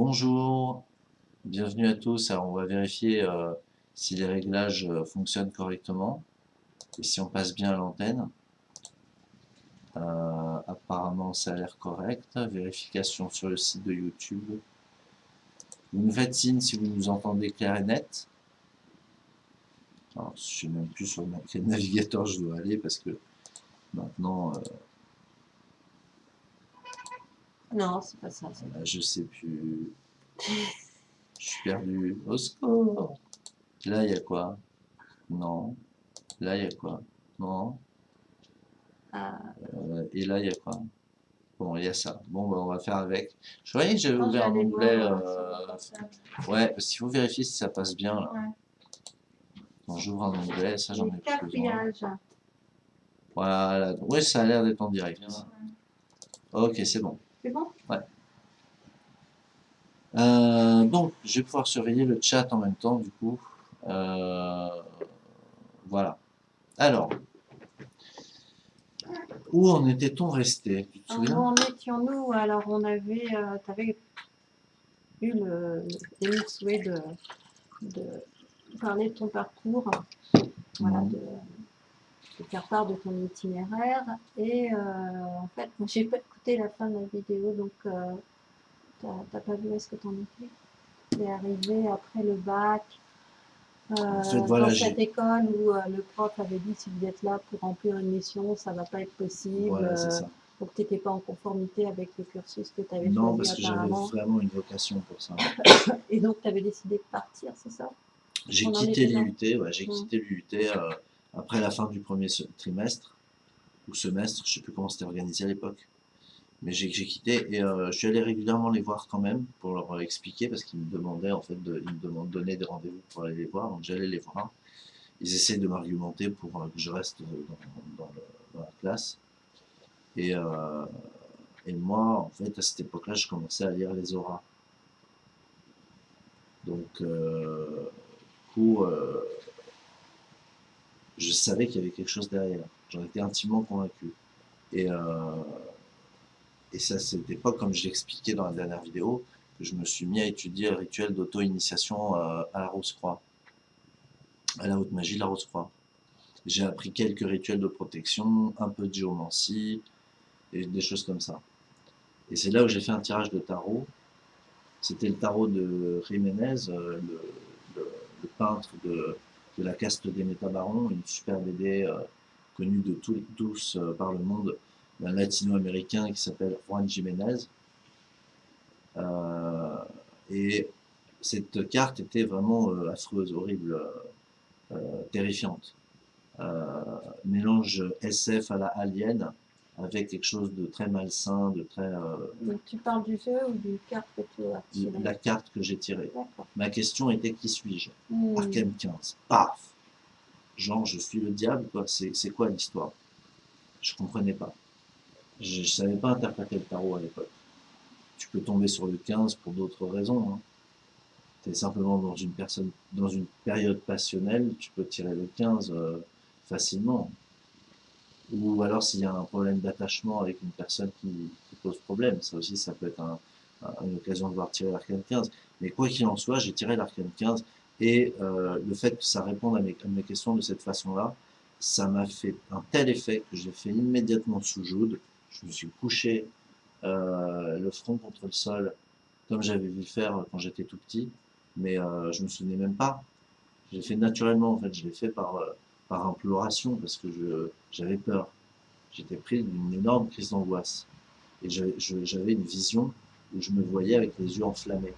Bonjour, bienvenue à tous. On va vérifier euh, si les réglages euh, fonctionnent correctement et si on passe bien à l'antenne. Euh, apparemment, ça a l'air correct. Vérification sur le site de YouTube. Vous nous si vous nous entendez clair et net. Je ne sais même plus sur quel navigateur je dois aller parce que maintenant, Non, c'est pas ça. euh, je sais plus. Je suis perdu. Au secours Là, il y a quoi? Non. Là, il y a quoi? Non. Ah, Euh, et là, il y a quoi? Bon, il y a ça. Bon, bah, on va faire avec. Je voyais que j'avais ouvert un onglet. euh. Ouais, parce qu'il faut vérifier si ça passe bien. Là. Ouais. Quand j'ouvre un onglet, ça, j'en ai plus besoin. Voilà. Oui, ça a l'air d'être en direct. Ok, c'est bon. C'est bon? Euh, bon, je vais pouvoir surveiller le chat en même temps, du coup. Euh, voilà. Alors, où en était-on resté? Tu te Où souviens? en étions-nous? Alors, on avait, euh, tu avais eu le souhait de, de parler de ton parcours, voilà, Mhm. de, de faire part de ton itinéraire. Et euh, en fait, j'ai pas écouté la fin de la vidéo, donc euh, t'as pas vu est-ce que t'en étais? Tu es arrivé après le bac. euh, fait, voilà, dans cette école où euh, le prof avait dit si vous êtes là pour remplir une mission, ça va pas être possible. Voilà, c'est ça. donc tu n'étais pas en conformité avec le cursus que tu avais Non, parce que j'avais vraiment une vocation pour ça. Et donc tu avais décidé de partir, c'est ça? J'ai quitté l'IUT, ouais, j'ai quitté l'IUT euh, après la fin du premier trimestre, ou semestre, je sais plus comment c'était organisé à l'époque. Mais j'ai quitté et euh, je suis allé régulièrement les voir quand même pour leur expliquer parce qu'ils me demandaient en fait, de, ils me des rendez-vous pour aller les voir, donc j'allais les voir. Ils essaient de m'argumenter pour euh, que je reste dans, la classe. Et, euh, et moi, en fait, à cette époque-là, je commençais à lire les auras. Donc, du coup, je savais qu'il y avait quelque chose derrière. J'en étais intimement convaincu. Et, et ça, c'était pas comme je l'expliquais dans la dernière vidéo, que je me suis mis à étudier le rituel d'auto-initiation euh, à la Rose-Croix, à la haute magie de la Rose-Croix. J'ai appris quelques rituels de protection, un peu de géomancie, et des choses comme ça. Et c'est là où j'ai fait un tirage de tarot. C'était le tarot de Jiménez, euh, le, peintre de, la caste des métabarons, une super BD euh, connue de tous, par le monde, d'un latino-américain qui s'appelle Juan Jiménez. Euh, et cette carte était vraiment euh, affreuse, horrible, euh, terrifiante. Mélange SF à la Alien, avec quelque chose de très malsain, de très... euh, Donc tu parles du jeu ou du carte que tu as tiré la carte que j'ai tirée. Ma question était qui suis-je? Hmm. Arkham 15. Paf Genre, je suis le diable, quoi. C'est c'est quoi l'histoire? Je comprenais pas. Je, je savais pas interpréter le tarot à l'époque. Tu peux tomber sur le 15 pour d'autres raisons. Hein. Tu es simplement dans une, personne, dans une période passionnelle, tu peux tirer le 15 euh, facilement. Ou alors s'il y a un problème d'attachement avec une personne qui, pose problème. Ça aussi, ça peut être un- un- une occasion de voir tirer l'arcane 15. Mais quoi qu'il en soit, j'ai tiré l'arcane 15 et euh, le fait que ça réponde à mes, questions de cette façon-là, ça m'a fait un tel effet que j'ai fait immédiatement sous Joude. Je me suis couché euh, le front contre le sol, comme j'avais vu faire quand j'étais tout petit, mais euh, je me souvenais même pas. J'ai fait naturellement, en fait, je l'ai fait par, euh, par imploration parce que je j'avais peur. J'étais pris d'une énorme crise d'angoisse et j'avais une vision où je me voyais avec les yeux enflammés.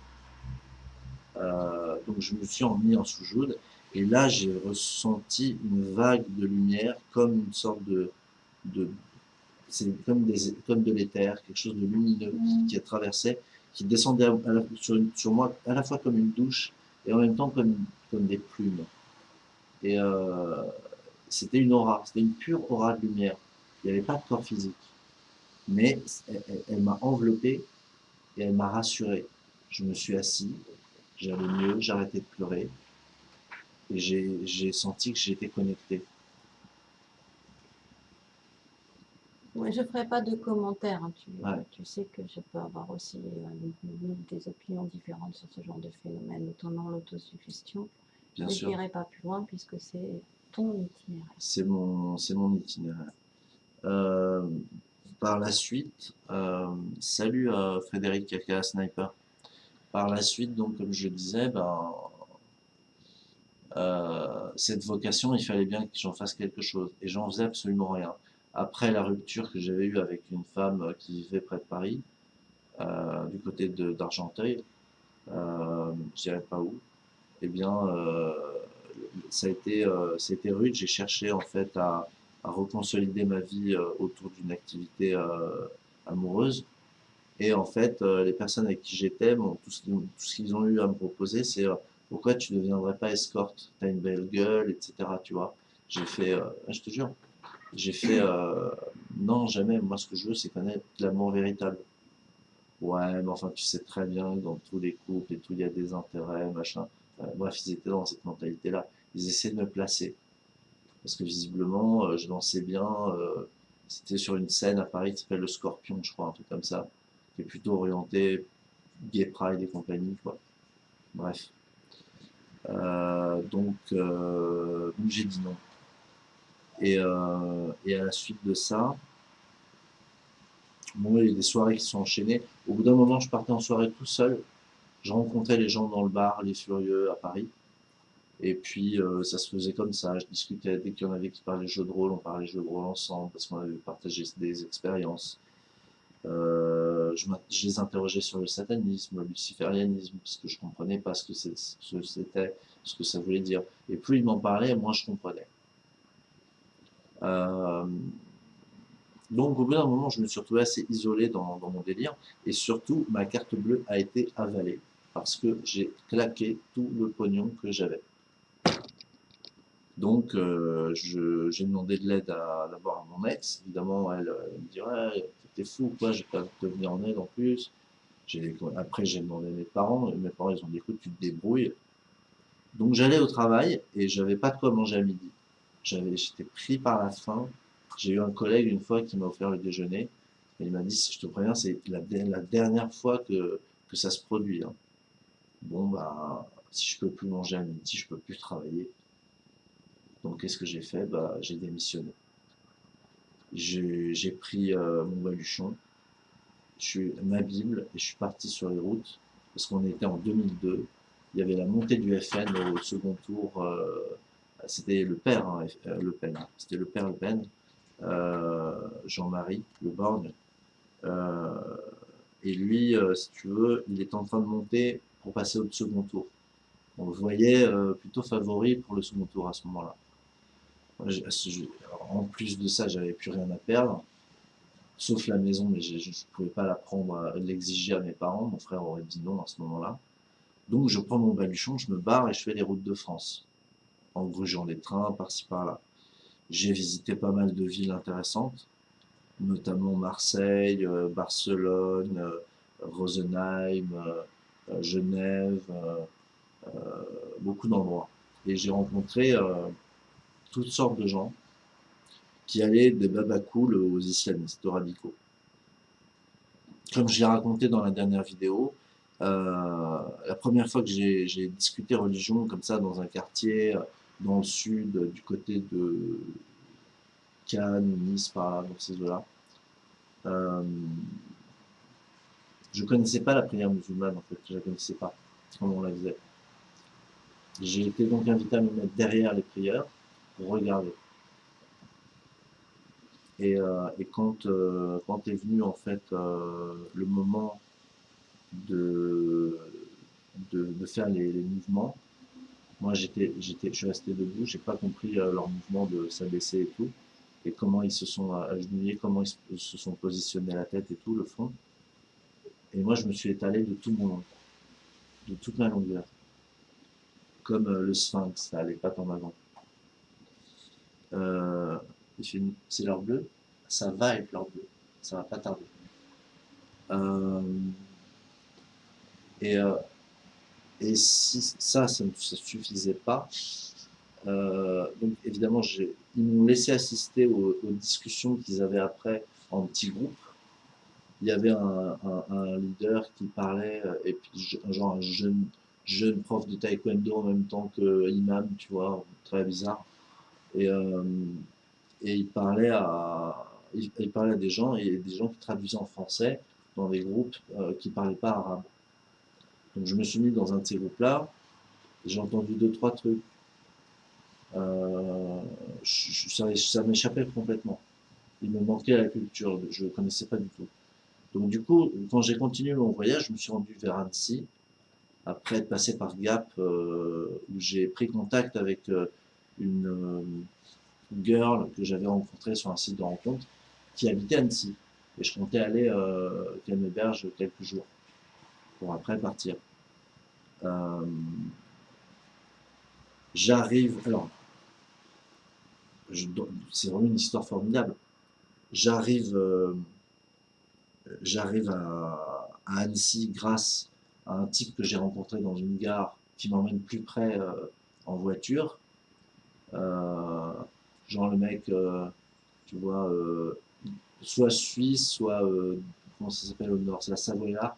Euh, donc je me suis en mis en sous-joute et là j'ai ressenti une vague de lumière comme une sorte de, de c'est comme des comme de l'éther, quelque chose de lumineux qui, Mm. qui a traversé, qui descendait à- à la- sur, une- sur moi à la fois comme une douche et en même temps comme comme des plumes. Et euh, c'était une aura, c'était une pure aura de lumière. Il n'y avait pas de corps physique, mais elle, elle- elle m'a enveloppé et elle m'a rassuré. Je me suis assis, j'allais mieux, j'arrêtais de pleurer et j'ai j'ai senti que j'étais connecté. Je ne ferai pas de commentaires. hein. Tu, Ouais. tu sais que je peux avoir aussi euh, des opinions différentes sur ce genre de phénomène, notamment l'autosuggestion. Je n'irai pas plus loin puisque c'est ton itinéraire. C'est mon, itinéraire. Euh, par la suite, euh, salut à Frédéric Kaka Sniper. Par la suite, donc, comme je disais, ben, cette vocation, il fallait bien que j'en fasse quelque chose. Et j'en faisais absolument rien. Après la rupture que j'avais eue avec une femme qui vivait près de Paris, euh, du côté d'Argenteuil, euh, je dirais pas où, eh bien, euh, ça a été, euh, rude. J'ai cherché en fait à, reconsolider ma vie euh, autour d'une activité euh, amoureuse. Et en fait, euh, les personnes avec qui j'étais, tout ce ce qu'ils ont eu à me proposer, c'est euh, pourquoi tu ne deviendrais pas escorte? T'as une belle gueule, etc. Tu vois. J'ai fait, euh, je te jure, j'ai fait, euh, non, jamais. Moi, ce que je veux, c'est connaître l'amour véritable. Ouais, mais enfin, tu sais très bien que dans tous les couples et tout, il y a des intérêts, machin. Euh, bref, ils étaient dans cette mentalité-là. Ils essaient de me placer. Parce que visiblement, euh, je dansais bien. euh, c'était sur une scène à Paris qui s'appelle le Scorpion, je crois, un truc comme ça. Qui est plutôt orienté gay pride et compagnie, quoi. Bref. Euh, donc, donc j'ai dit non. Et, euh, et à la suite de ça, il y a des soirées qui sont enchaînées. Au bout d'un moment, je partais en soirée tout seul. Je rencontrais les gens dans le bar, les Furieux à Paris. Et puis, euh, ça se faisait comme ça. Je discutais dès qu'il y en avait qui parlaient jeux de rôle, on parlait jeux de rôle ensemble parce qu'on avait partagé des expériences. Euh, je, les interrogeais sur le satanisme, le luciférianisme, parce que je comprenais pas ce que c'était, ce que ça voulait dire. Et plus ils m'en parlaient, moins je comprenais. Euh, donc, au bout d'un moment, je me suis retrouvé assez isolé dans, mon délire. Et surtout, ma carte bleue a été avalée parce que j'ai claqué tout le pognon que j'avais. Donc, euh, j'ai demandé de l'aide d'abord à mon ex. Évidemment, elle, euh, me dit Ouais, t'es fou, quoi, je vais pas te venir en aide en plus. Après, j'ai demandé à mes parents. Mes parents, ils ont dit Écoute, tu te débrouilles. Donc, j'allais au travail et j'avais pas de quoi manger à midi. J'étais pris par la faim. J'ai eu un collègue une fois qui m'a offert le déjeuner. Et il m'a dit Je te préviens, c'est la, der- la dernière fois que, que ça se produit. hein. Bon, bah, si je peux plus manger à midi, je peux plus travailler. Donc, qu'est-ce que j'ai fait? Bah, j'ai démissionné. J'ai pris euh, mon baluchon, ma Bible, et je suis parti sur les routes, parce qu'on était en 2002. Il y avait la montée du FN au second tour. euh, c'était le père, hein, euh, Le Pen. C'était le père Le Pen, euh, Jean-Marie Le Borgne. Euh, et lui, euh, si tu veux, il est en train de monter pour passer au second tour. On le voyait euh, plutôt favori pour le second tour à ce moment-là. En plus de ça, j'avais plus rien à perdre, sauf la maison, mais je ne pouvais pas la prendre, euh, l'exiger à mes parents. Mon frère aurait dit non à ce moment-là. Donc je prends mon baluchon, je me barre et je fais les routes de France, en grugeant les trains par-ci par-là. J'ai visité pas mal de villes intéressantes, notamment Marseille, euh, Barcelone, euh, Rosenheim, euh, Genève, beaucoup d'endroits. Et j'ai rencontré toutes sortes de gens qui allaient des babacools aux islamistes, aux radicaux. Comme je l'ai raconté dans la dernière vidéo, la première fois que j'ai discuté religion comme ça dans un quartier dans le sud, du côté de Cannes, Nice, par là, dans ces eaux-là, euh, je connaissais pas la prière musulmane en fait, je la connaissais pas, comment on la faisait. J'ai été donc invité à me mettre derrière les prières pour regarder. Et, euh, euh, quand est venu en fait euh, le moment de, faire les mouvements, moi j'étais, j'étais, je suis resté debout, j'ai pas compris euh, leur mouvement de s'abaisser et tout, et comment ils se sont agenouillés, comment ils se- sont positionnés la tête et tout, le front. Et moi je me suis étalé de tout mon de toute ma longueur, comme euh, le sphinx, ça allait pas en avant. Euh, c'est l'heure bleue, ça va être l'heure bleue, ça va pas tarder. Euh, et, euh, et si ça, ça ne suffisait pas, euh, donc évidemment, ils m'ont laissé assister aux, discussions qu'ils avaient après en petits groupes. Il y avait un, un, leader qui parlait, euh, et puis genre un jeune, prof de taekwondo en même temps que imam, tu vois, très bizarre. Et, euh, il parlait à, il, parlait à des gens, et des gens qui traduisaient en français dans des groupes qui ne parlaient pas arabe. Donc je me suis mis dans un de ces groupes-là, j'ai entendu deux, trois trucs. Euh, ça, m'échappait complètement. Il me manquait la culture, je ne connaissais pas du tout. Donc du coup, quand j'ai continué mon voyage, je me suis rendu vers Annecy, après être passé par Gap, euh, où j'ai pris contact avec euh, une, girl que j'avais rencontrée sur un site de rencontre, qui habitait Annecy. Et je comptais aller qu'elle m'héberge quelques jours, pour après partir. J'arrive, alors, c'est vraiment une histoire formidable. J'arrive euh, j'arrive à, Annecy grâce à un type que j'ai rencontré dans une gare qui m'emmène plus près euh, en voiture. Euh, genre le mec, tu vois, soit suisse, soit, comment ça s'appelle au nord, c'est la Savoyard.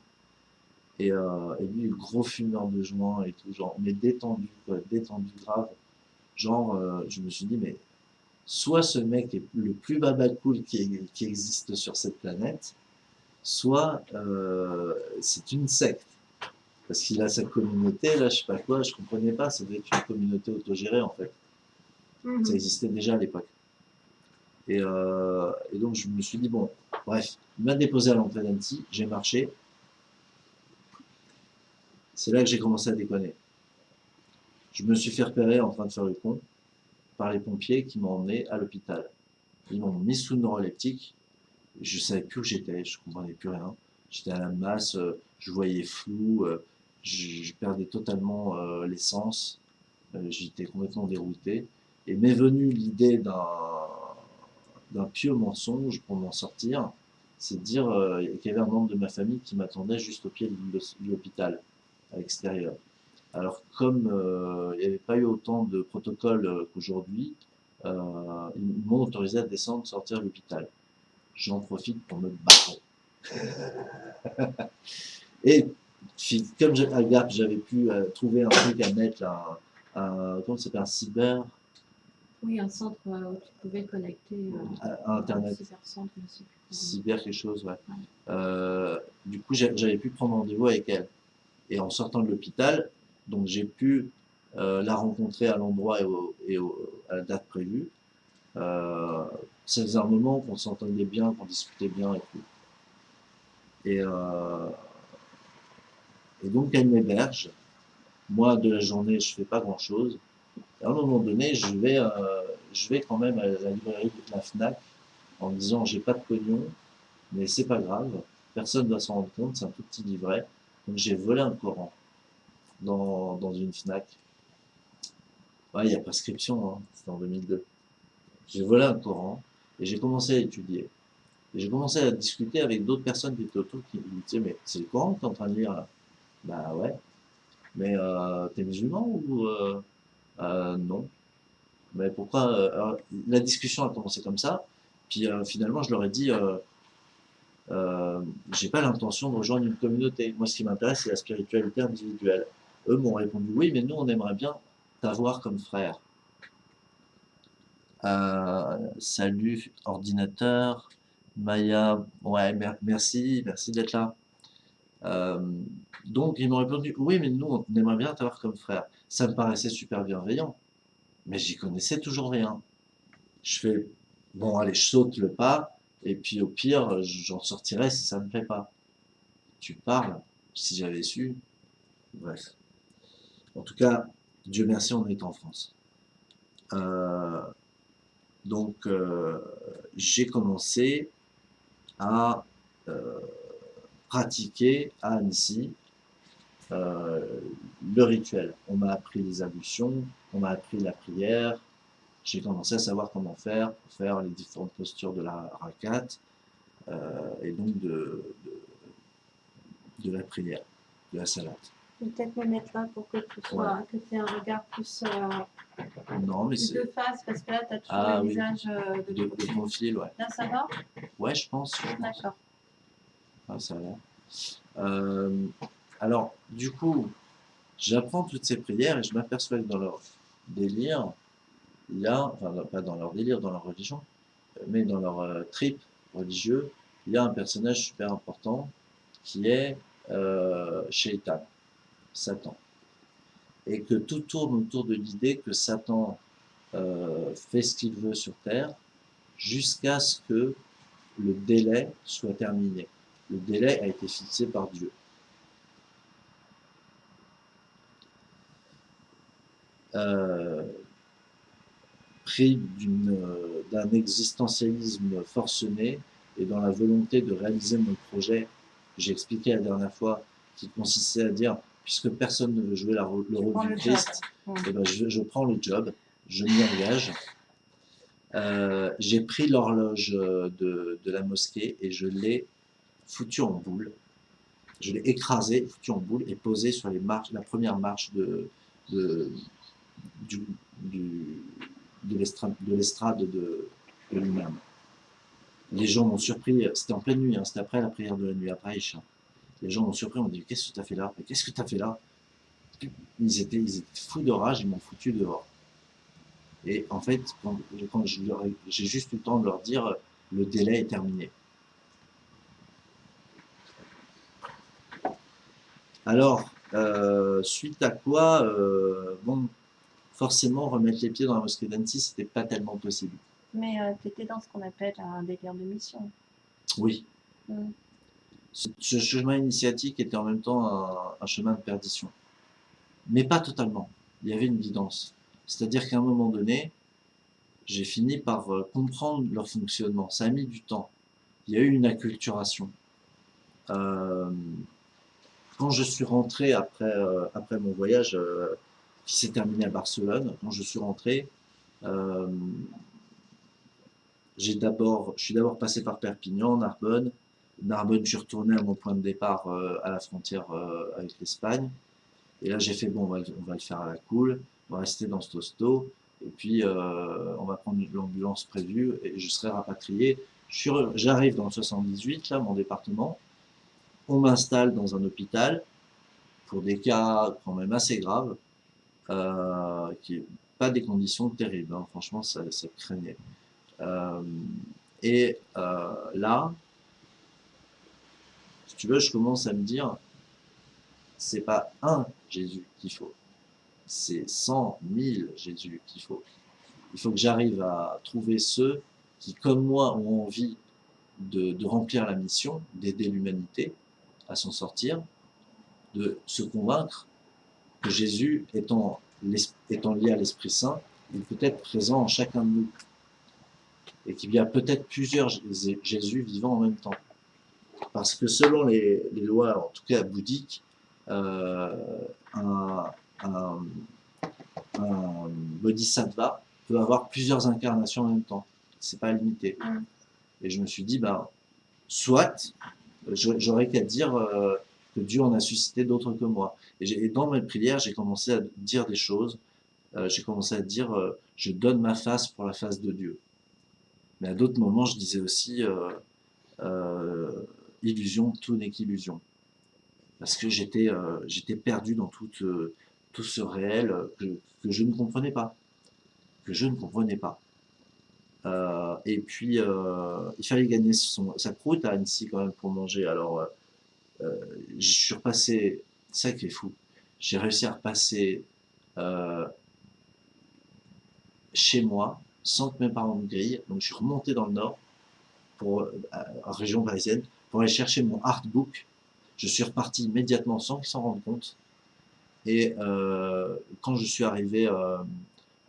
Et, et, lui, gros fumeur de joint et tout, genre, mais détendu, quoi, détendu grave. Genre, je me suis dit, mais soit ce mec est le plus babacool qui, qui existe sur cette planète, soit euh, c'est une secte. Parce qu'il a sa communauté, là, je sais pas quoi, je comprenais pas, ça devait être une communauté autogérée, en fait. Mhm. Ça existait déjà à l'époque. Et, euh, et, donc, je me suis dit, bon, bref, il m'a déposé à l'entrée d'Annecy, j'ai marché. C'est là que j'ai commencé à déconner. Je me suis fait repérer en train de faire le con par les pompiers qui m'ont emmené à l'hôpital. Ils m'ont mis sous neuroleptique. Je savais plus où j'étais, je comprenais plus rien. J'étais à la masse, euh, je voyais flou, euh, je, perdais totalement euh, l'essence. J'étais complètement dérouté. Et m'est venue l'idée d'un pieux mensonge pour m'en sortir, c'est de dire qu'il y avait un membre de ma famille qui m'attendait juste au pied de l'hôpital, à l'extérieur. Alors, comme euh, il n'y avait pas eu autant de protocoles euh, qu'aujourd'hui, euh, ils m'ont autorisé à descendre, sortir de l'hôpital. J'en profite pour me barrer. Et comme à Gap, j'avais pu trouver un truc à mettre, un, un comment ça s'appelle, un cyber... Oui, un centre où tu pouvais connecter à, Internet. cyber, cyber quelque chose, ouais. du coup, j'avais pu prendre rendez-vous avec elle. Et en sortant de l'hôpital, donc j'ai pu euh, la rencontrer à l'endroit et, à la date prévue. Euh, ça un moment qu'on s'entendait bien, qu'on discutait bien et tout. Et, euh, donc elle m'héberge. Moi, de la journée, je fais pas grand-chose. À un moment donné, je vais, euh, je vais quand même à la librairie de la FNAC en me disant j'ai pas de pognon, mais c'est pas grave, personne ne doit s'en rendre compte, c'est un tout petit livret. Donc j'ai volé un Coran dans, dans une FNAC. Il y a prescription, hein, c'était en 2002. J'ai volé un Coran et j'ai commencé à étudier. Et j'ai commencé à discuter avec d'autres personnes qui étaient autour qui me disaient Mais c'est le Coran que tu es en train de lire là? Bah ouais. Mais euh, t'es musulman ou euh, euh, non? Mais pourquoi La discussion a commencé comme ça. Puis finalement, je leur ai dit euh, J'ai pas l'intention de rejoindre une communauté. Moi, ce qui m'intéresse, c'est la spiritualité individuelle. Eux m'ont répondu oui, mais nous, on aimerait bien t'avoir comme frère. Euh, salut, ordinateur. Maya, ouais, merci, merci d'être là. Euh, donc, ils m'ont répondu oui, mais nous, on aimerait bien t'avoir comme frère. Ça me paraissait super bienveillant, mais j'y connaissais toujours rien. Je fais, bon, allez, je saute le pas, et puis au pire, j'en sortirai si ça ne me plaît pas. Tu parles, si j'avais su. Bref. En tout cas, Dieu merci, on est en France. Euh, donc, euh, j'ai commencé à euh, pratiquer à Annecy le rituel. On m'a appris les ablutions, on m'a appris la prière, j'ai commencé à savoir comment faire pour faire les différentes postures de la rakat et donc de, de, de la prière, de la salate peut-être me mettre là pour que tu sois, que tu aies un regard plus, euh, non, mais de face, parce que là, tu as toujours ah, le oui. visage euh, de, de, de profil. Ouais. Là, ça va? Ouais, je pense. D'accord. Ouais, ça a l'air. Euh, alors, du coup, j'apprends toutes ces prières et je m'aperçois que dans leur délire, il y a, enfin, pas dans leur délire, dans leur religion, mais dans leur euh, trip religieux, il y a un personnage super important qui est euh, Shaitan, Satan. Et que tout tourne autour de l'idée que Satan euh, fait ce qu'il veut sur Terre jusqu'à ce que le délai soit terminé. Le délai a été fixé par Dieu. Euh, pris euh, d'un existentialisme forcené et dans la volonté de réaliser mon projet, j'ai expliqué la dernière fois, qui consistait à dire, puisque personne ne veut jouer la, le rôle du. Christ, eh ben, je, je prends le job, je m'y engage. Euh, j'ai pris l'horloge euh, de, de la mosquée et je l'ai foutu en boule. Je l'ai écrasé, foutu en boule et posé sur les marches, la première marche de, de, du, du- de l'estra- de l'estrade de, l'imam. Les gens m'ont surpris, c'était en pleine nuit, hein, c'était après la prière de la nuit, après Aïcha. Les gens m'ont surpris, on dit Qu'est-ce que tu as fait là? Qu'est-ce que tu as fait là? Ils étaient, ils étaient fous de rage, ils m'ont foutu dehors. Et en fait, j'ai juste le temps de leur dire le délai est terminé. Alors, euh, suite à quoi, euh, bon, forcément, remettre les pieds dans la mosquée d'Annecy, c'était pas tellement possible. Mais tu étais dans ce qu'on appelle un délire de mission. Oui. Mm. Ce, ce chemin initiatique était en même temps un, un chemin de perdition. Mais pas totalement. Il y avait une guidance. C'est-à-dire qu'à un moment donné, j'ai fini par euh, comprendre leur fonctionnement. Ça a mis du temps. Il y a eu une acculturation. Euh, quand je suis rentré après, euh, après mon voyage euh, qui s'est terminé à Barcelone, quand je suis rentré, euh, je suis d'abord passé par Perpignan, Narbonne. Narbonne, je suis retourné à mon point de départ euh, à la frontière euh, avec l'Espagne. Et là, j'ai fait bon, on va, on va le faire à la cool, on va rester dans ce tosto, et puis on va prendre l'ambulance prévue et je serai rapatrié. J'arrive dans le 78, là, mon département. On m'installe dans un hôpital pour des cas quand même assez graves, qui pas des conditions terribles. hein. Franchement, ça, craignait. Euh, et euh, là, si tu veux, je commence à me dire, c'est pas un Jésus qu'il faut, c'est cent mille Jésus qu'il faut. Il faut que j'arrive à trouver ceux qui, comme moi, ont envie de, de remplir la mission, d'aider l'humanité à s'en sortir, de se convaincre que Jésus, étant, lié à l'Esprit Saint, il peut être présent en chacun de nous et qu'il y a peut-être plusieurs Jé- Jésus vivant en même temps. Parce que selon les, les lois, en tout cas bouddhiques, euh, un, un, un bodhisattva peut avoir plusieurs incarnations en même temps. C'est pas limité. Mm. Et je me suis dit, bah, soit, j'aurais qu'à dire euh, que Dieu en a suscité d'autres que moi. Et, dans mes prières, j'ai commencé à dire des choses. Euh, j'ai commencé à dire, euh, je donne ma face pour la face de Dieu. Mais à d'autres moments, je disais aussi, euh, illusion, tout n'est qu'illusion. Parce que j'étais j'étais perdu dans tout, tout ce réel que, je ne comprenais pas. Que je ne comprenais pas. Et puis, il fallait gagner son, sa croûte à Annecy quand même pour manger. Alors, je suis repassé, ça qui est fou, j'ai réussi à repasser euh, chez moi sans que mes parents me grillent. Donc, je suis remonté dans le nord, pour, euh, en région parisienne, pour aller chercher mon artbook. Je suis reparti immédiatement sans qu'ils s'en rendent compte. Et euh, quand je suis arrivé euh,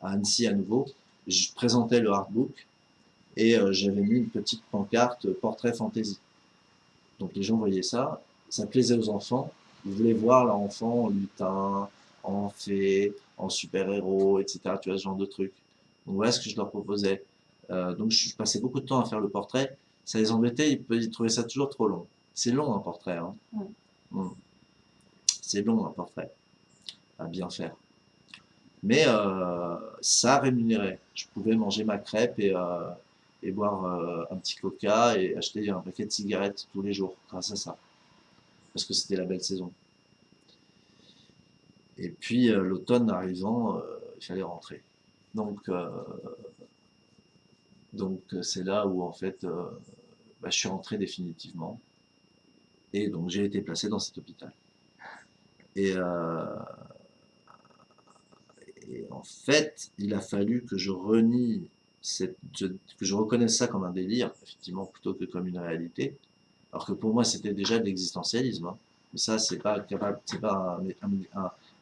à Annecy à nouveau, je présentais le artbook et euh, j'avais mis une petite pancarte euh, portrait fantasy. Donc les gens voyaient ça, ça plaisait aux enfants, ils voulaient voir leur enfant en lutin, en fée, en super-héros, etc. Tu vois, ce genre de trucs. Donc voilà ce que je leur proposais. Euh, donc je passais beaucoup de temps à faire le portrait. Ça les embêtait, ils, ils trouvaient ça toujours trop long. C'est long un portrait. Hein. Ouais. Mm. C'est long un portrait à bien faire. Mais euh, ça rémunérait. Je pouvais manger ma crêpe et, euh, et boire un petit coca et acheter un paquet de cigarettes tous les jours grâce à ça. Parce que c'était la belle saison. Et puis euh, l'automne arrivant, il fallait rentrer. Donc donc c'est là où en fait bah, je suis rentré définitivement. Et donc j'ai été placé dans cet hôpital. Et, et en fait, il a fallu que je renie que je reconnaisse ça comme un délire, effectivement, plutôt que comme une réalité. Alors que pour moi, c'était déjà de l'existentialisme. Hein. Mais ça, c'est pas capable, c'est pas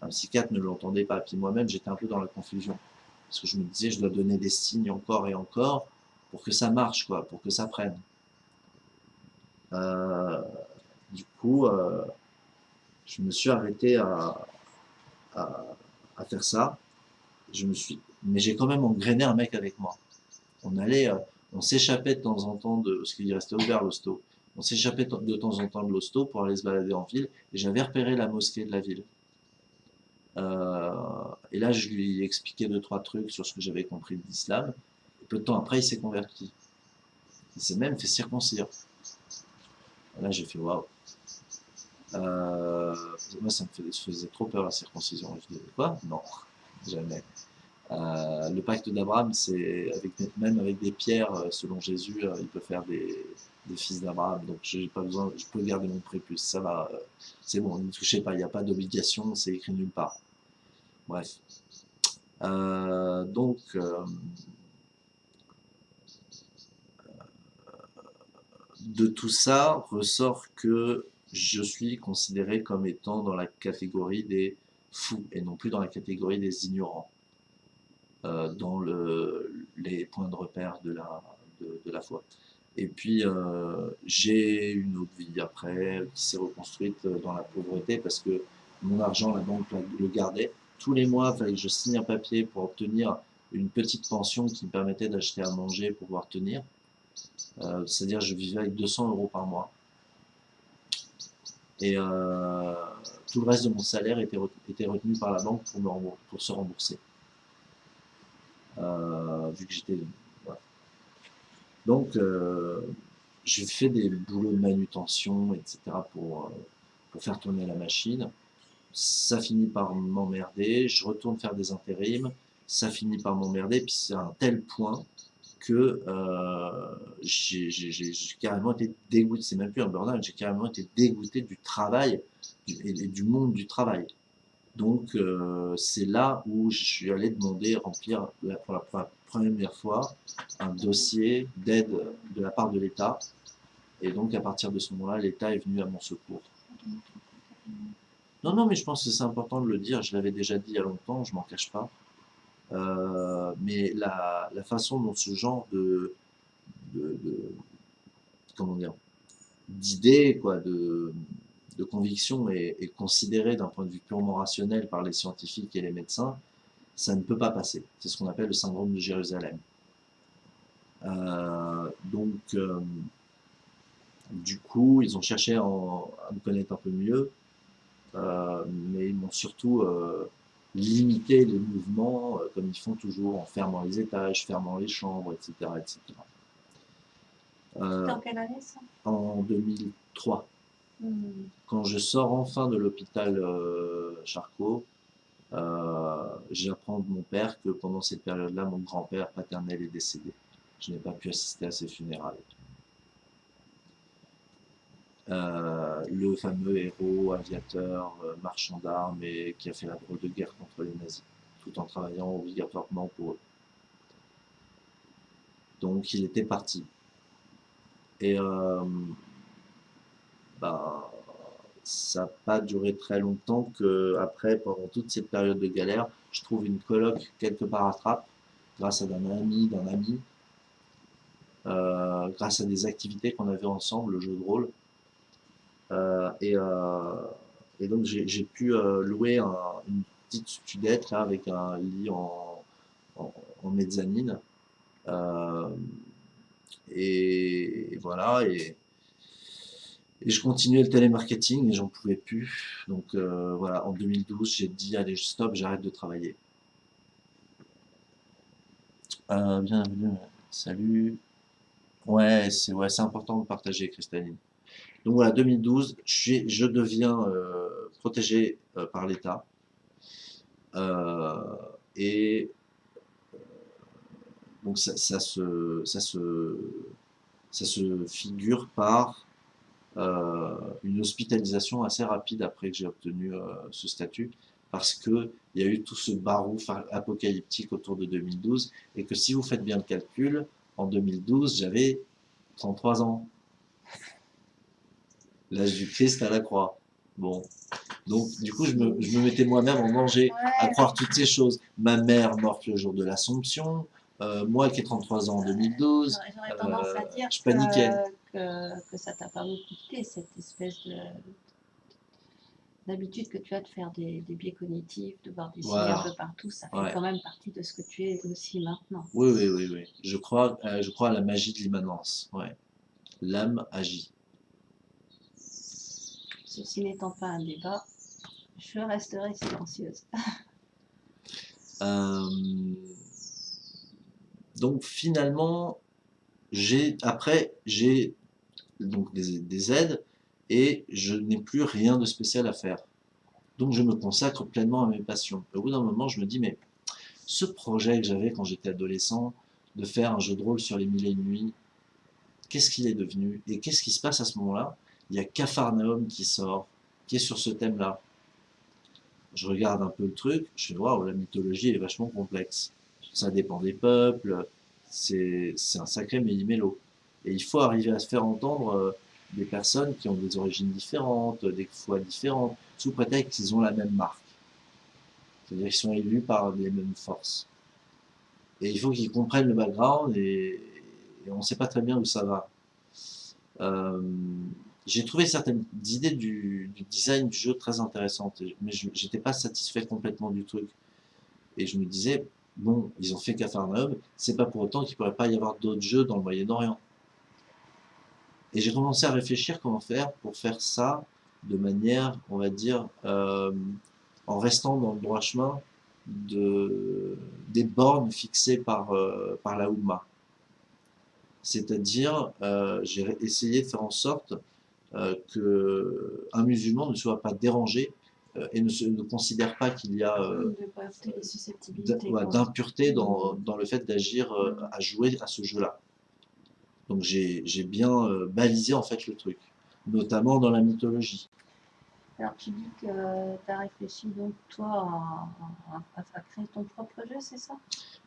un, psychiatre ne l'entendait pas. Puis moi-même, j'étais un peu dans la confusion. Parce que je me disais, je dois donner des signes encore et encore pour que ça marche, quoi, pour que ça prenne. Euh, du coup, euh, je me suis arrêté à, faire ça. Je me suis, mais j'ai quand même engrainé un mec avec moi on allait, euh, on s'échappait de temps en temps de, parce qu'il restait ouvert l'hosto, on s'échappait de temps en temps de l'hosto pour aller se balader en ville, et j'avais repéré la mosquée de la ville. Euh, et là, je lui expliquais deux, trois trucs sur ce que j'avais compris de l'islam. Peu de temps après, il s'est converti. Il s'est même fait circoncire. là, j'ai fait waouh. Euh, moi, ça me faisait trop peur la circoncision. Je disais quoi? Non, jamais. Euh, le pacte d'Abraham, c'est avec, même avec des pierres, selon Jésus, il peut faire des, fils d'Abraham. Donc j'ai pas besoin, je peux garder mon prépuce. Ça va, c'est bon, ne touchez pas. Il n'y a pas d'obligation, c'est écrit nulle part. Bref. donc de tout ça ressort que je suis considéré comme étant dans la catégorie des fous et non plus dans la catégorie des ignorants. Euh, dans le, les points de repère de, la foi. Et puis, euh, j'ai une autre vie après qui s'est reconstruite dans la pauvreté parce que mon argent, la banque le gardait. Tous les mois, il fallait que je signe un papier pour obtenir une petite pension qui me permettait d'acheter à manger pour pouvoir tenir. Euh, C'est-à-dire, je vivais avec 200 euros par mois. Et euh, tout le reste de mon salaire était, était retenu par la banque pour, me pour se rembourser. Euh, vu que j'étais... Donc, euh, j'ai fait des boulots de manutention, etc. pour, euh, pour faire tourner la machine. Ça finit par m'emmerder, je retourne faire des intérims, ça finit par m'emmerder, puis c'est à un tel point que euh, j'ai carrément été dégoûté, c'est même plus un burn-out, j'ai carrément été dégoûté du travail et du monde du travail. Donc, euh, c'est là où je suis allé demander, remplir pour la première fois un dossier d'aide de la part de l'État. Et donc, à partir de ce moment-là, l'État est venu à mon secours. Non, non, mais je pense que c'est important de le dire. Je l'avais déjà dit il y a longtemps, je m'en cache pas. Euh, mais la, façon dont ce genre de, de, de comment dire, d'idées, quoi, de, de conviction est, considéré d'un point de vue purement rationnel par les scientifiques et les médecins, ça ne peut pas passer. C'est ce qu'on appelle le syndrome de Jérusalem. Euh, donc, euh, du coup, ils ont cherché à, me connaître un peu mieux, euh, mais ils m'ont surtout limité les mouvements, comme ils font toujours, en fermant les étages, fermant les chambres, etc. etc. en quelle année ça? En 2003. Quand je sors enfin de l'hôpital euh, Charcot, euh, j'apprends de mon père que pendant cette période-là, mon grand-père paternel est décédé. Je n'ai pas pu assister à ses funérailles. Euh, le fameux héros, aviateur, marchand d'armes et qui a fait la drôle de guerre contre les nazis, tout en travaillant obligatoirement pour eux. Donc il était parti. Et bah, ça n'a pas duré très longtemps que après, pendant toute cette période de galère, je trouve une coloc quelque part à Trappes, grâce à un ami, d'un ami, euh, grâce à des activités qu'on avait ensemble, le jeu de rôle. Euh, euh, et, donc j'ai pu louer une petite studette là, avec un lit en, en, mezzanine. et, voilà, et, et je continuais le télémarketing et j'en pouvais plus. Donc euh, voilà, en 2012, j'ai dit allez, stop, j'arrête de travailler. Euh, bienvenue, salut. Ouais, c'est ouais, important de partager, Cristaline. Donc voilà, 2012, je, deviens euh, protégé par l'État. Et donc ça, se, ça, se, ça se figure par une hospitalisation assez rapide après que j'ai obtenu euh, ce statut, parce que il y a eu tout ce barouf apocalyptique autour de 2012, et que si vous faites bien le calcul, en 2012, j'avais 33 ans. L'âge du Christ à la croix. Bon. Donc, du coup, je me, je me mettais moi-même en danger à croire toutes ces choses. Ma mère morte le jour de l'Assomption, euh, moi qui ai 33 ans en 2012, j'aurais j'aurais tendance à euh, je paniquais. Que, ça t'a pas beaucoup coûté, cette espèce de d'habitude que tu as de faire des, des biais cognitifs, de voir des signes Voilà. un peu partout, ça fait quand même partie de ce que tu es aussi maintenant. Oui, oui, oui, oui. Je crois, euh, je crois à la magie de l'immanence. Ouais. L'âme agit. Ceci n'étant pas un débat, je resterai silencieuse. Euh, donc finalement, j'ai après j'ai donc des, des aides et je n'ai plus rien de spécial à faire. Donc je me consacre pleinement à mes passions. Au bout d'un moment, je me dis mais ce projet que j'avais quand j'étais adolescent de faire un jeu de rôle sur les mille et une nuits, qu'est-ce qu'il est devenu et qu'est-ce qui se passe à ce moment-là? Il y a Capharnaüm qui sort, qui est sur ce thème-là. Je regarde un peu le truc, je fais waouh, la mythologie est vachement complexe. Ça dépend des peuples, c'est c'est un sacré méli-mélo. Et il faut arriver à se faire entendre euh, des personnes qui ont des origines différentes, des foi différentes, sous prétexte qu'ils ont la même marque. C'est-à-dire qu'ils sont élus par les mêmes forces. Et il faut qu'ils comprennent le background et, on ne sait pas très bien où ça va. Euh, j'ai trouvé certaines idées du, design du jeu très intéressantes, mais je n'étais pas satisfait complètement du truc. Et je me disais, bon, ils ont fait Capharnaüm, c'est pas pour autant qu'il pourrait pas y avoir d'autres jeux dans le Moyen-Orient. Et j'ai commencé à réfléchir comment faire pour faire ça de manière, on va dire, euh, en restant dans le droit chemin de, des bornes fixées par, euh, par la Oumma. C'est-à-dire, euh, j'ai essayé de faire en sorte euh, que un musulman ne soit pas dérangé euh, et ne, se, ne considère pas qu'il y a ouais, d'impureté dans, dans le fait d'agir, à jouer à ce jeu-là. Donc j'ai bien euh, balisé en fait le truc, notamment dans la mythologie. Alors tu dis que tu as réfléchi donc toi à, à- à créer ton propre jeu, c'est ça?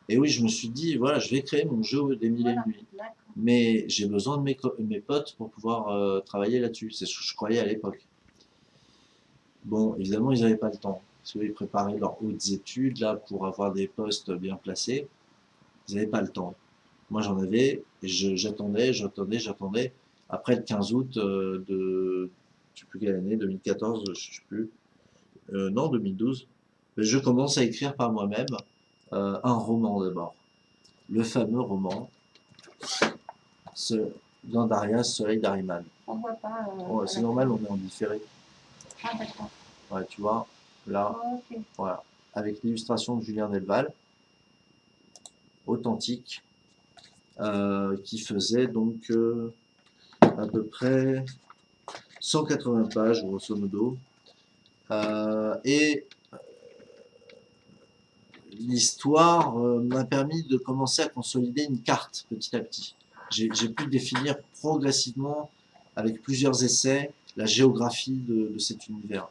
Et oui, je me suis dit, voilà, je vais créer mon jeu des mille et Voilà, une nuits. Mais j'ai besoin de mes, mes potes pour pouvoir euh, travailler là-dessus. C'est ce que je croyais à l'époque. Bon, évidemment, ils n'avaient pas le temps. Parce qu'ils préparaient leurs hautes études là pour avoir des postes bien placés. Ils n'avaient pas le temps. Moi, j'en avais, et j'attendais, j'attendais, j'attendais. Après le 15 août euh, de, je sais plus quelle année, 2014, je sais plus, euh, non, 2012, je commence à écrire par moi-même euh, un roman d'abord. Le fameux roman ce, Soleil d'Ariman. On voit pas. euh, Oh, c'est normal, on est en différé. Ah d'accord. Ouais, tu vois, là, ok. voilà, avec l'illustration de Julien Delval, authentique, euh, qui faisait donc euh, à peu près 180 pages, grosso modo. Euh, et l'histoire m'a permis de commencer à consolider une carte petit à petit. J'ai pu définir progressivement, avec plusieurs essais, la géographie de, cet univers.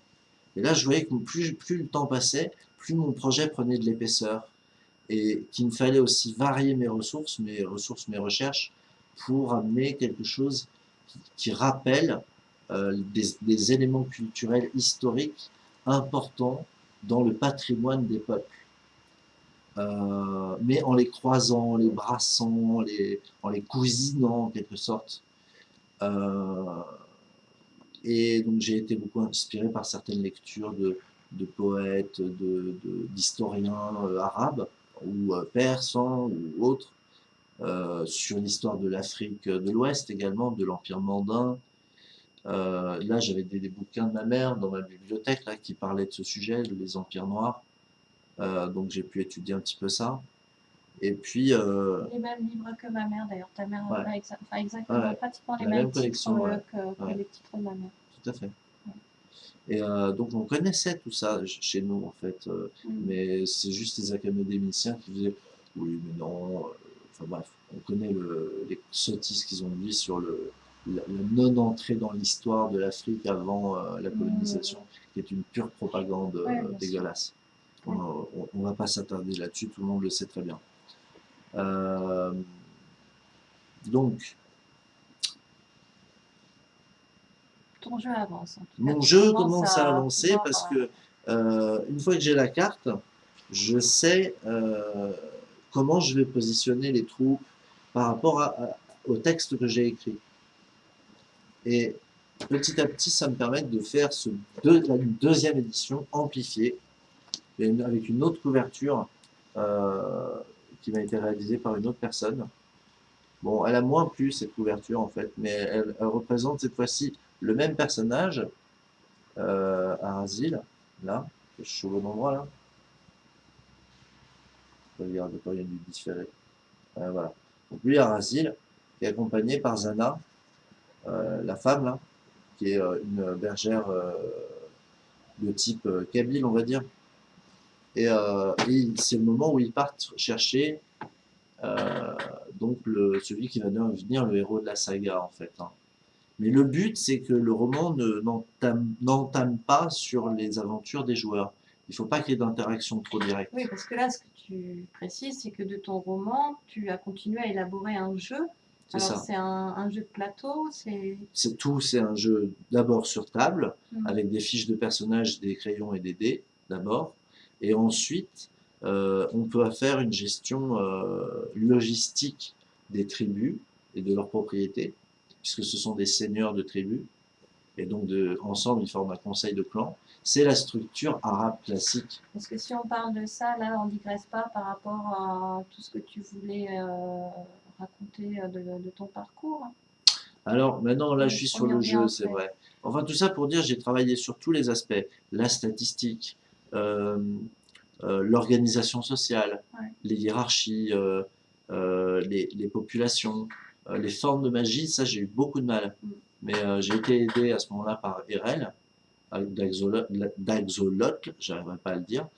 Et là, je voyais que plus le temps passait, plus mon projet prenait de l'épaisseur. Et qu'il me fallait aussi varier mes ressources, mes ressources, mes recherches, pour amener quelque chose qui, rappelle euh, des, éléments culturels historiques importants dans le patrimoine des peuples. Euh, mais en les croisant, en les brassant, les, en les cousinant en quelque sorte. Euh, et donc j'ai été beaucoup inspiré par certaines lectures de, de poètes, de- de- d'historiens euh, arabes ou euh, persans ou autres, euh, sur l'histoire de l'Afrique de l'Ouest également, de l'Empire mandin. Euh, là, j'avais des, des bouquins de ma mère dans ma bibliothèque là, qui parlaient de ce sujet, de les empires noirs. Donc j'ai pu étudier un petit peu ça. Et puis, euh, Les mêmes livres que ma mère d'ailleurs. Ta mère Ouais. a exa- enfin, exactement, Ouais. pratiquement les mêmes même collection, titres ouais. que, les titres de ma mère. tout à fait. Et euh, donc, on connaissait tout ça ch- chez nous, en fait. euh, Mm. mais c'est juste les académiciens qui disaient oui, mais non. euh, Enfin bref, on connaît le, les sottises qu'ils ont dit sur le, la, la non-entrée dans l'histoire de l'Afrique avant euh, la colonisation, qui est une pure propagande Ouais, dégueulasse. Ouais. On ne va pas s'attarder là-dessus, tout le monde le sait très bien. Donc, Ton jeu avance. en tout cas. Mon jeu commence à avancer pouvoir, parce que euh, une fois que j'ai la carte, je sais euh, comment je vais positionner les troupes par rapport à- à- au texte que j'ai écrit. Et petit à petit, ça me permet de faire ce deux- la deuxième édition amplifiée et une- avec une autre couverture euh, qui m'a été réalisée par une autre personne. Bon, elle a moins plu cette couverture en fait, mais elle, elle représente cette fois-ci le même personnage euh, à Asile, là, je suis au bon endroit là. Regarde, quand il y a du différé. Euh, lui à qui est accompagné par Zana, euh, la femme qui est euh, une bergère euh, de type kabyle, on va dire. Et, c'est le moment où ils partent chercher donc le, celui qui va devenir le héros de la saga en fait. hein. Mais le but, c'est que le roman ne- n'entame pas sur les aventures des joueurs. Il ne faut pas qu'il y ait d'interaction trop directe. Oui, parce que là, ce que tu précises, c'est que de ton roman, tu as continué à élaborer un jeu. C'est Alors, ça. c'est un, un jeu de plateau, c'est. Tout, c'est un jeu d'abord sur table, Mm. avec des fiches de personnages, des crayons et des dés, d'abord. Et ensuite, euh, on peut faire une gestion euh, logistique des tribus et de leurs propriétés, puisque ce sont des seigneurs de tribus. Et donc, de, ensemble, ils forment un conseil de clan. C'est la structure arabe classique. Parce que si on parle de ça, là, on digresse pas par rapport à tout ce que tu voulais euh, raconter euh, de, de ton parcours. Alors maintenant, là, je suis sur le jeu, c'est vrai. Enfin, tout ça pour dire, j'ai travaillé sur tous les aspects. La statistique, euh, euh, l'organisation sociale, Ouais. les hiérarchies, euh, les, les populations, euh, les formes de magie, ça, j'ai eu beaucoup de mal. Mm. Mais euh, j'ai été aidé à ce moment-là par Erel, d'Axolotl, j'arriverai pas à le dire,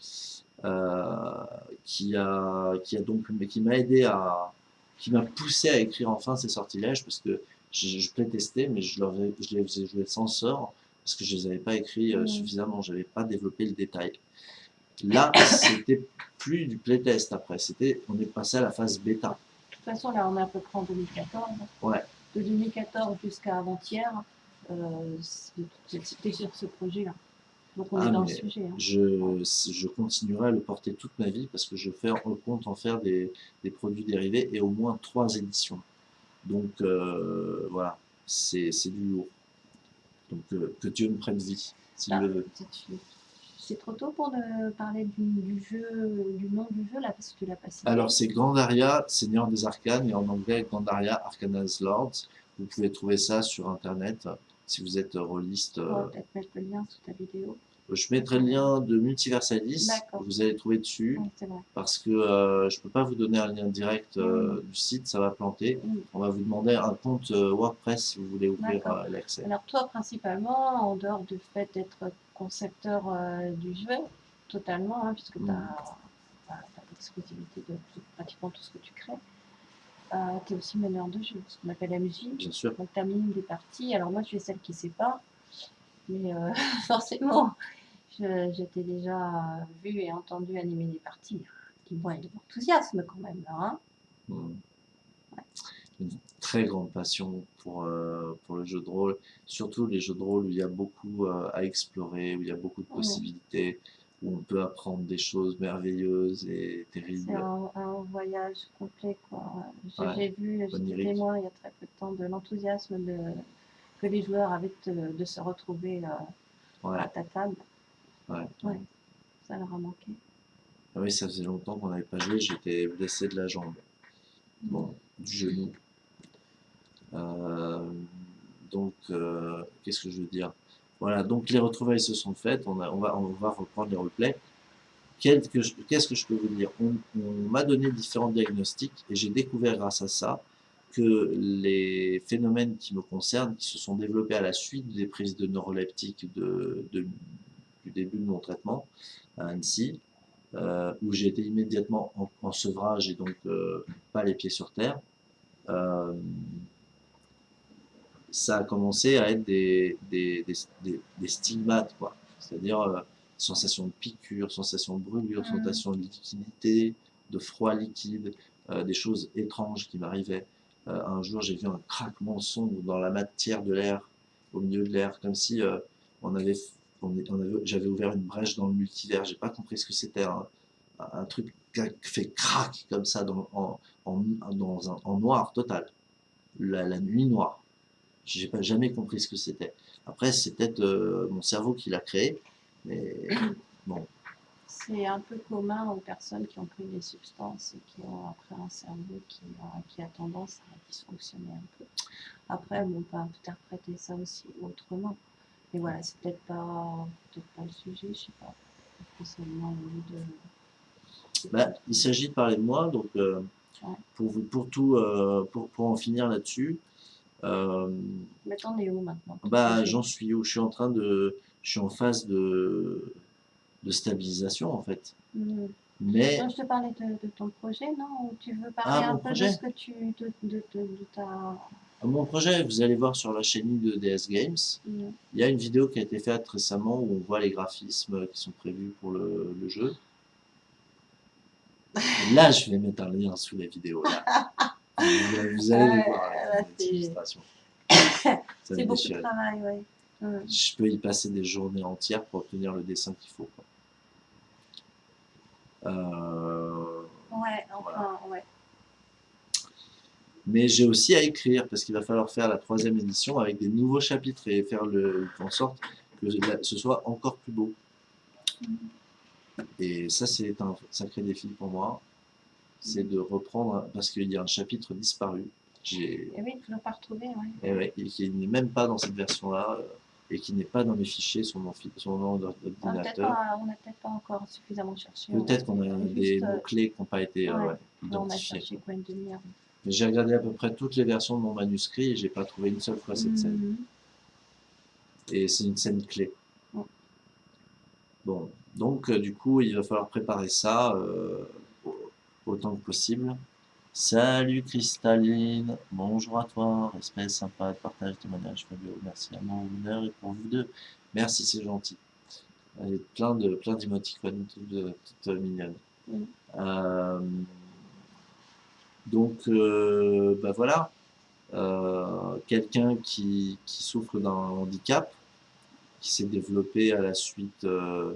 euh, qui a, qui a donc, mais qui m'a aidé à, qui m'a poussé à écrire enfin ces sortilèges parce que je, je playtestais, mais je, leur je les faisais jouer sans sort parce que je les avais pas écrits euh, Mhm. suffisamment, j'avais pas développé le détail. Là, c'était plus du playtest après, c'était, on est passé à la phase bêta. De toute façon, là, on est à peu près en 2014. Ouais. De 2014 jusqu'à avant-hier, euh, c'était sur ce projet-là. Donc, on Ah, est dans le sujet. hein. Je, je continuerai à le porter toute ma vie parce que je fais, compte en faire des, des produits dérivés et au moins trois éditions. Donc euh, voilà, c'est du lourd. Donc euh, que Dieu me prenne vie, s'il Ah. le veut. C'est- trop tôt pour de parler du, du jeu, du nom du jeu, là, parce que tu l'as pas cité. Alors c'est Grandaria, Seigneur des Arcanes, et en anglais Grandaria Arcana's Lords. Vous pouvez trouver ça sur internet si vous êtes rôliste. On va euh, peut-être mettre le lien sous ta vidéo. Je mettrai le lien de Multiversalis, vous allez trouver dessus. Oui, parce que euh, je peux pas vous donner un lien direct euh, du site, ça va planter. Mm. On va vous demander un compte euh, WordPress si vous voulez ouvrir l'accès. Alors toi, principalement, en dehors du fait d'être concepteur du jeu, totalement, hein, puisque tu Mm. as, l'exclusivité de tout- pratiquement tout ce que tu crées, tu es aussi meneur de jeu, ce qu'on appelle la musique. Bien sûr. Donc tu des parties. Alors moi, je suis celle qui ne sait pas, mais euh, forcément, t'ai déjà vu et entendu animer des parties. Qui vont être de l'enthousiasme quand même, là. Hein Mm. Une très grande passion pour, euh, pour le jeu de rôle, surtout les jeux de rôle où il y a beaucoup euh, à explorer, où il y a beaucoup de possibilités, où on peut apprendre des choses merveilleuses et C'est terribles. un, un voyage complet. J'ai Ouais, vu, j'étais témoin il y a très peu de temps de l'enthousiasme que les joueurs avaient de, de se retrouver euh, Ouais, à ta table. Ouais. Ouais. Ça leur a manqué. Ah oui, ça faisait longtemps qu'on n'avait pas joué, j'étais blessé de la jambe. Bon, du genou. Euh, donc, euh, qu'est-ce que je veux dire? Voilà, donc les retrouvailles se sont faites, on, a, on, va, on va reprendre les replays. Qu'est-ce que, que je peux vous dire? On, on m'a donné différents diagnostics et j'ai découvert grâce à ça que les phénomènes qui me concernent, qui se sont développés à la suite des prises de neuroleptiques de, de- du début de mon traitement à Annecy, euh, où j'ai été immédiatement en, en sevrage et donc euh, pas les pieds sur terre, euh, ça a commencé à être des, des, des, des- des stigmates, quoi. C'est-à-dire sensation de piqûre, sensation de brûlure, Mhm. sensation de liquidité, de froid liquide, des choses étranges qui m'arrivaient. Un jour, j'ai vu un craquement sombre dans la matière de l'air, au milieu de l'air, comme si on avait, j'avais ouvert une brèche dans le multivers. J'ai pas compris ce que c'était. Un, un truc qui a fait crac comme ça dans, en, en, dans un, en noir total. La, la nuit noire. J'ai pas jamais compris ce que c'était. Après, c'est peut-être euh, mon cerveau qui l'a créé, mais bon, C'est un peu commun aux personnes qui ont pris des substances et qui ont après un cerveau qui, a- qui a tendance à dysfonctionner un peu. Après, on peut interpréter ça aussi autrement. Mais voilà, c'est peut-être pas, peut-être pas le sujet, je sais pas. Spécialement de. Bah, il s'agit de parler de moi, donc euh, Ouais. pour, vous, pour tout, euh, pour, pour en finir là-dessus, euh, Mais t'en es où maintenant? Bah, j'en suis où? Je suis en train de, je suis en phase de, de stabilisation en fait. Mhm. Mais je te parlais de, de ton projet, non? Ou tu veux parler Ah, un mon peu projet? de ce que tu. de, de, de, de ta. Mon projet, vous allez voir sur la chaîne de DS Games, il y a une vidéo qui a été faite récemment où on voit les graphismes qui sont prévus pour le, le jeu. Et là, je vais mettre un lien sous la vidéo. Là. Vous, vous allez Ouais, voir, c'est- beaucoup de travail, oui. Je peux y passer des journées entières pour obtenir le dessin qu'il faut. quoi. Euh, Ouais, enfin, ouais. Mais j'ai aussi à écrire parce qu'il va falloir faire la troisième édition avec des nouveaux chapitres et faire le, en sorte que ce soit encore plus beau. Et ça, c'est un sacré défi pour moi. C'est de reprendre, parce qu'il y a un chapitre disparu. Et oui, toujours pas retrouvé, ouais. et ouais, et qui n'est même pas dans cette version-là, euh, et qui n'est pas dans mes fichiers sur mon, fi- sur mon On n'a peut-être ordinateur. pas, on n'a peut-être pas encore suffisamment cherché. Peut-être qu'on a des euh, mots-clés qui n'ont pas été euh, ouais. ouais, non, on a identifiés. cherché quoi une demi-heure. Mais j'ai regardé à peu près toutes les versions de mon manuscrit et j'ai pas trouvé une seule fois cette scène. Mhm. Et c'est une scène clé. Bon, donc euh, du coup, il va falloir préparer ça euh, au- autant que possible. Salut Cristalline, bonjour à toi, respect sympa, partage, témoignage, Fabio, merci à mon honneur et pour vous deux. Merci, c'est gentil. Et plein de plein d'émoticônes, toutes, toutes mignonnes. Euh, donc, euh, bah voilà, Euh, quelqu'un qui, qui souffre d'un handicap, qui s'est développé à la suite euh,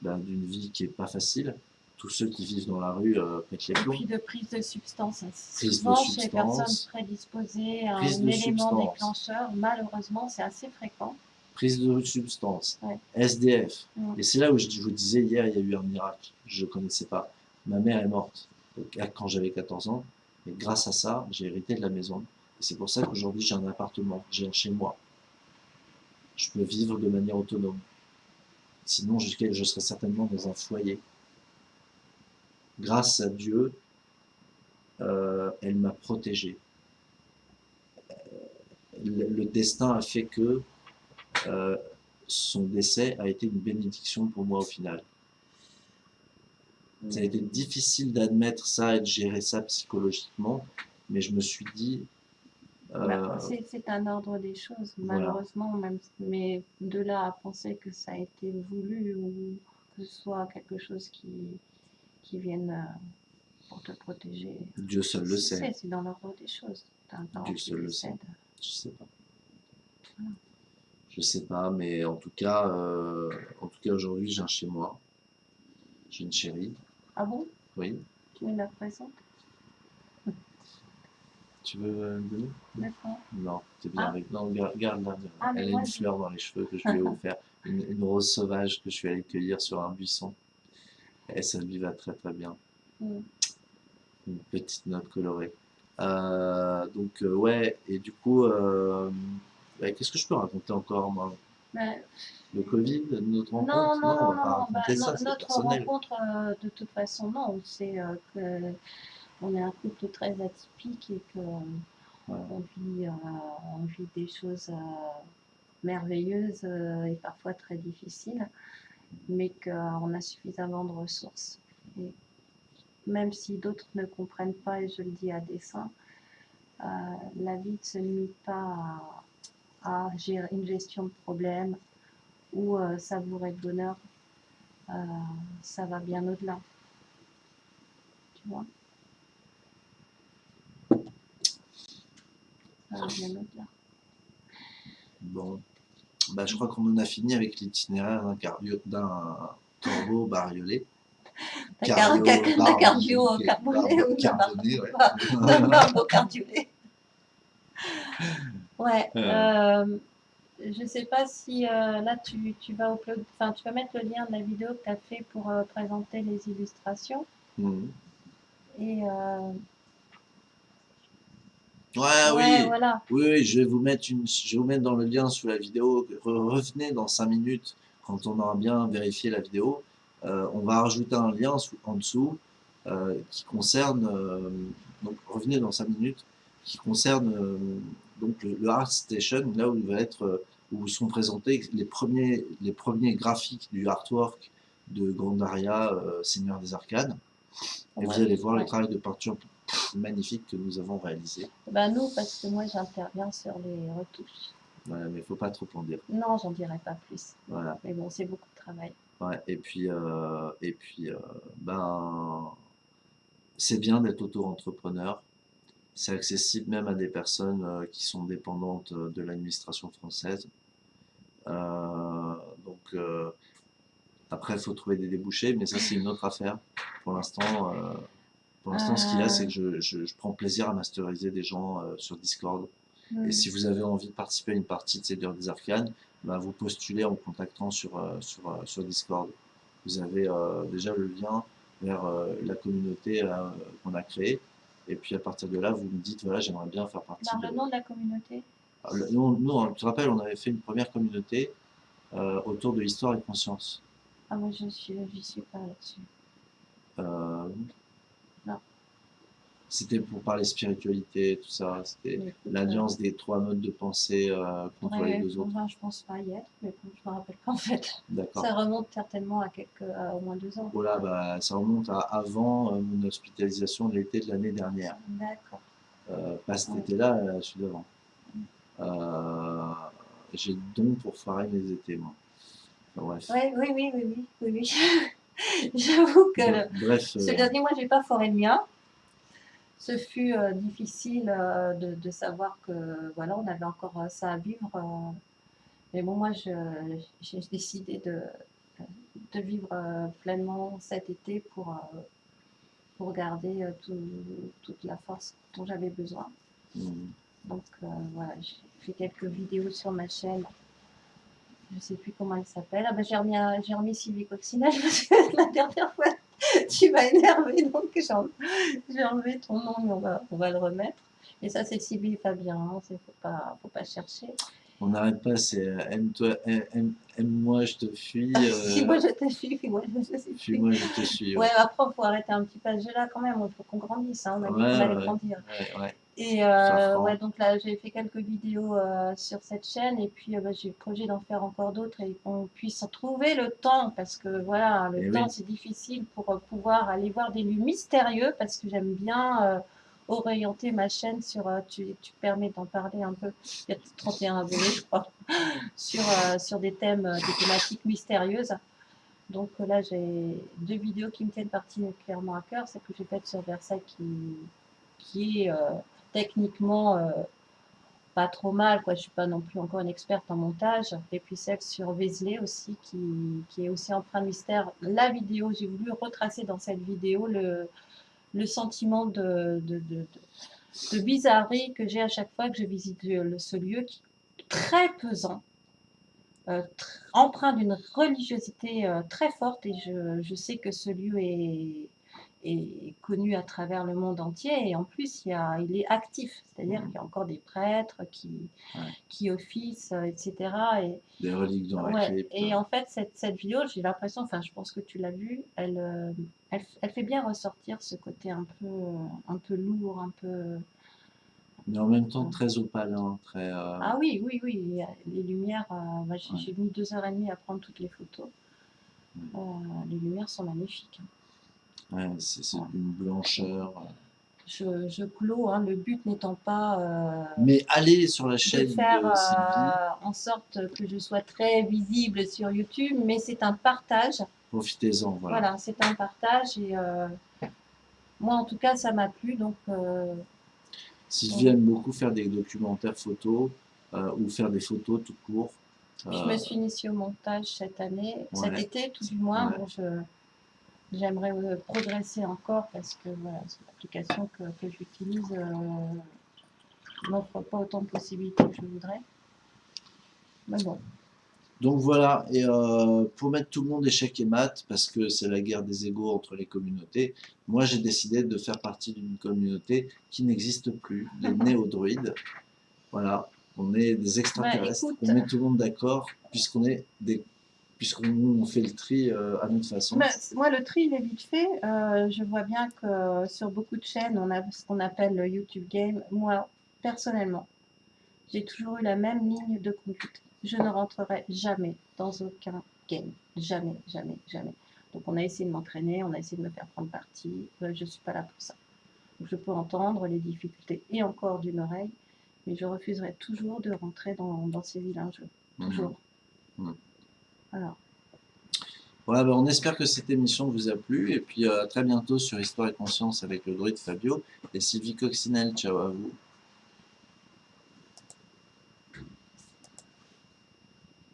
ben, d'une vie qui est pas facile. Tous ceux qui vivent dans la rue euh, pètent les Et plombs. puis de prise de substance. Prise de Souvent, chez les personnes prédisposées à un de élément substance. déclencheur, malheureusement, c'est assez fréquent. Prise de substance, Ouais. SDF. Mm. Et c'est là où je, je vous disais hier, il y a eu un miracle. Je ne connaissais pas. Ma mère est morte donc, à- quand j'avais 14 ans. Et grâce à ça, j'ai hérité de la maison. C'est pour ça qu'aujourd'hui, j'ai un appartement, j'ai un chez moi. Je peux vivre de manière autonome. Sinon, je, serais certainement dans un foyer. Grâce à Dieu, euh, elle m'a protégé. Euh, Le, le destin a fait que euh, son décès a été une bénédiction pour moi au final. Ça a été difficile d'admettre ça et de gérer ça psychologiquement, mais je me suis dit, euh, Bah, c'est- un ordre des choses, voilà. malheureusement, même, mais de là à penser que ça a été voulu ou que ce soit quelque chose qui, qui vienne euh, pour te protéger. Dieu seul le sait. C'est dans l'ordre des choses. Dieu seul le sait. Je sais pas. Voilà. Je sais pas, mais en tout cas, euh, en tout cas aujourd'hui, j'ai un chez moi. J'ai une chérie, Ah bon? Oui. Tu me la présentes Tu veux euh, me donner? D'accord. Non, t'es bien Ah. avec. Non, garde, garde la Ah, Elle a une fleur dans les cheveux que je lui ai offert. Une, une rose sauvage que je suis allé cueillir sur un buisson. Et ça lui va très très bien. Mm. Une petite note colorée. Euh, donc, euh, ouais, et du coup, ouais, qu'est-ce que je peux raconter encore, moi? Mais- Le Covid, notre rencontre Non, non, on non, va pas non, bah, ça, c'est notre rencontre, euh, de toute façon, non, on sait euh, que on est un couple très atypique et que Ouais. on vit, euh, on vit des choses euh, merveilleuses et parfois très difficiles, mais qu'on a suffisamment de ressources. Et même si d'autres ne comprennent pas, et je le dis à dessein, la vie ne se limite pas à, à gérer une gestion de problèmes ou euh, savourer le bonheur. Euh, ça va bien au-delà. Tu vois? Ça va bien au-delà. Bon, bah, je crois qu'on en a fini avec l'itinéraire d'un cario- d'un corbeau bariolé. D'un car- Cario- d'un barbe- cardio barbe- carboné ouais. Ouais. Euh. euh, je sais pas si euh, là tu, tu vas upload, enfin tu vas mettre le lien de la vidéo que tu as fait pour euh, présenter les illustrations. Mhm. Et Ouais, ouais, oui. voilà. Oui, oui, je vais vous mettre une, je vais vous mettre dans le lien sous la vidéo. Re- Revenez dans 5 minutes quand on aura bien vérifié la vidéo. Euh, on va rajouter un lien sous- en dessous euh, qui concerne, euh, donc revenez dans 5 minutes, qui concerne donc le, le Art Station, là où il va être, euh, où sont présentés les premiers, les premiers graphiques du artwork de Grandaria, euh, Seigneur des Arcanes. Et vous allez voir le travail de peinture magnifique que nous avons réalisé. Bah nous, parce que moi j'interviens sur les retouches. Voilà, mais il faut pas trop en dire. Non, j'en dirai pas plus. Voilà. Mais bon, c'est beaucoup de travail. Ouais, et puis, euh, et puis euh, ben, c'est bien d'être auto-entrepreneur. C'est accessible même à des personnes euh, qui sont dépendantes euh, de l'administration française. Euh, donc, après, il faut trouver des débouchés, mais ça, c'est une autre affaire. Pour l'instant, euh, pour l'instant, ce qu'il y a, c'est que je, je, je prends plaisir à masteriser des gens euh, sur Discord. Et Hmm. si vous avez envie de participer à une partie de Seigneur des Arcanes, bah, vous postulez en contactant sur, euh, sur, sur Discord. Vous avez déjà le lien vers la communauté qu'on a créée. Et puis à partir de là, vous me dites, voilà, j'aimerais bien faire partie de... le nom de la communauté Ah, le- Nous, nous, on- tu te rappelles, on avait fait une première communauté euh, autour de l'histoire et conscience. Ah, moi je suis, j'y suis pas là-dessus. Euh. C'était pour parler spiritualité, tout ça. C'était l'alliance des trois modes de pensée euh, contre ouais, les deux autres. je pense pas y être, mais je me rappelle pas en fait. Ça remonte certainement à quelques, à au moins deux ans. Voilà, bah, ça remonte à avant euh, mon hospitalisation de l'été de l'année dernière. D'accord. Euh, pas cet Ouais. été-là, euh, celui d'avant. Euh, j'ai le don pour foirer mes étés, moi. Enfin, bref. Ouais, oui, oui, oui, oui, oui, oui. J'avoue que le- ce euh, dernier mois, j'ai pas foré le mien. Ce fut euh, difficile euh, de, savoir que voilà, on avait encore euh, ça à vivre. mais bon, moi, j'ai décidé de, de vivre pleinement cet été pour, pour garder tout- toute la force dont j'avais besoin. Donc voilà, j'ai fait quelques vidéos sur ma chaîne. Je sais plus comment elle s'appelle. Ah ben, j'ai remis, remis Sylvie Coccinelle la dernière fois tu m'as énervé donc j'ai enlevé, ton nom mais on va, on va le remettre. Et ça c'est Sylvie et Fabien, hein, c'est faut pas, faut pas chercher. on n'arrête pas, c'est euh, aime-toi, aime- aime- aime-moi, je te fuis. si euh, moi je te suis, moi je te suis. Fuis-moi, je te suis. Ouais, après il faut arrêter un petit peu ce jeu-là quand même, il faut qu'on grandisse, hein, on a dit Ouais, qu'on allait ouais. grandir. Ouais, ouais. Et euh, ouais, donc là, j'ai fait quelques vidéos euh, sur cette chaîne et puis euh, bah, j'ai le projet d'en faire encore d'autres et qu'on puisse trouver le temps parce que voilà, le Eh temps oui. c'est difficile pour euh, pouvoir aller voir des lieux mystérieux parce que j'aime bien orienter ma chaîne sur, tu, tu permets d'en parler un peu, il y a 31 abonnés je crois, sur, sur des thèmes, des thématiques mystérieuses. Donc là, j'ai deux vidéos qui me tiennent particulièrement à cœur, celle que j'ai faite sur Versailles qui, qui est techniquement euh, pas trop mal, quoi. Je suis pas non plus encore une experte en montage. Et puis celle sur Vézelay aussi, qui, qui est aussi empreinte mystère. La vidéo, j'ai voulu retracer dans cette vidéo le, le sentiment de, de, de, bizarrerie que j'ai à chaque fois que je visite ce lieu, qui est très pesant, euh, empreint d'une religiosité euh, très forte. Et je, je sais que ce lieu est, est connu à travers le monde entier et en plus il, y a, il est actif, c'est-à-dire Mhm. qu'il y a encore des prêtres qui, Ouais. qui officent, euh, etc. Et, Des reliques dans la ouais, crypte. et en fait cette, cette vidéo, j'ai l'impression, enfin je pense que tu l'as vue, elle, euh, elle, elle fait bien ressortir ce côté un peu, euh, un peu lourd, un peu... Mais en même temps très opalin, très... euh, Ah oui, oui, oui, les lumières, euh, bah, j'ai Ouais. mis deux heures et demie à prendre toutes les photos. Euh, les lumières sont magnifiques. Ouais, c'est Ouais. une blancheur. euh. Je, je clôt, hein, le but n'étant pas euh, Mais allez sur la de chaîne faire de Sylvie. euh, en sorte que je sois très visible sur YouTube, mais c'est un partage. Profitez-en, voilà. Voilà, c'est un partage et euh, moi en tout cas ça m'a plu donc Sylvie aime beaucoup faire des documentaires photos ou faire des photos tout court. je me suis initiée au montage cette année, cet été tout du moins. Ouais. Bon, je- J'aimerais euh, progresser encore parce que voilà, l'application que, que j'utilise euh, m'offre pas autant de possibilités que je voudrais. Mais bon, Donc voilà, et euh, pour mettre tout le monde échec et maths, parce que c'est la guerre des égaux entre les communautés, moi j'ai décidé de faire partie d'une communauté qui n'existe plus, les néo-druides. Voilà, on est des extraterrestres, écoute. on met tout le monde d'accord, puisqu'on est des puisqu'on fait le tri euh, à notre façon. Mais moi, le tri, il est vite fait. Euh, je vois bien que sur beaucoup de chaînes, on a ce qu'on appelle le YouTube Game. Moi, personnellement, j'ai toujours eu la même ligne de conduite. Je ne rentrerai jamais dans aucun game. Jamais, jamais, jamais. Donc, on a essayé de m'entraîner, on a essayé de me faire prendre parti. Euh, je ne suis pas là pour ça. Donc, je peux entendre les difficultés et encore d'une oreille, mais je refuserai toujours de rentrer dans, dans ces vilains jeux. Mhm. Toujours. Mhm. Voilà, ben, on espère que cette émission vous a plu, et puis euh, à très bientôt sur Histoire et Conscience avec le druide Fabio et Sylvie Coccinelle. Ciao à vous.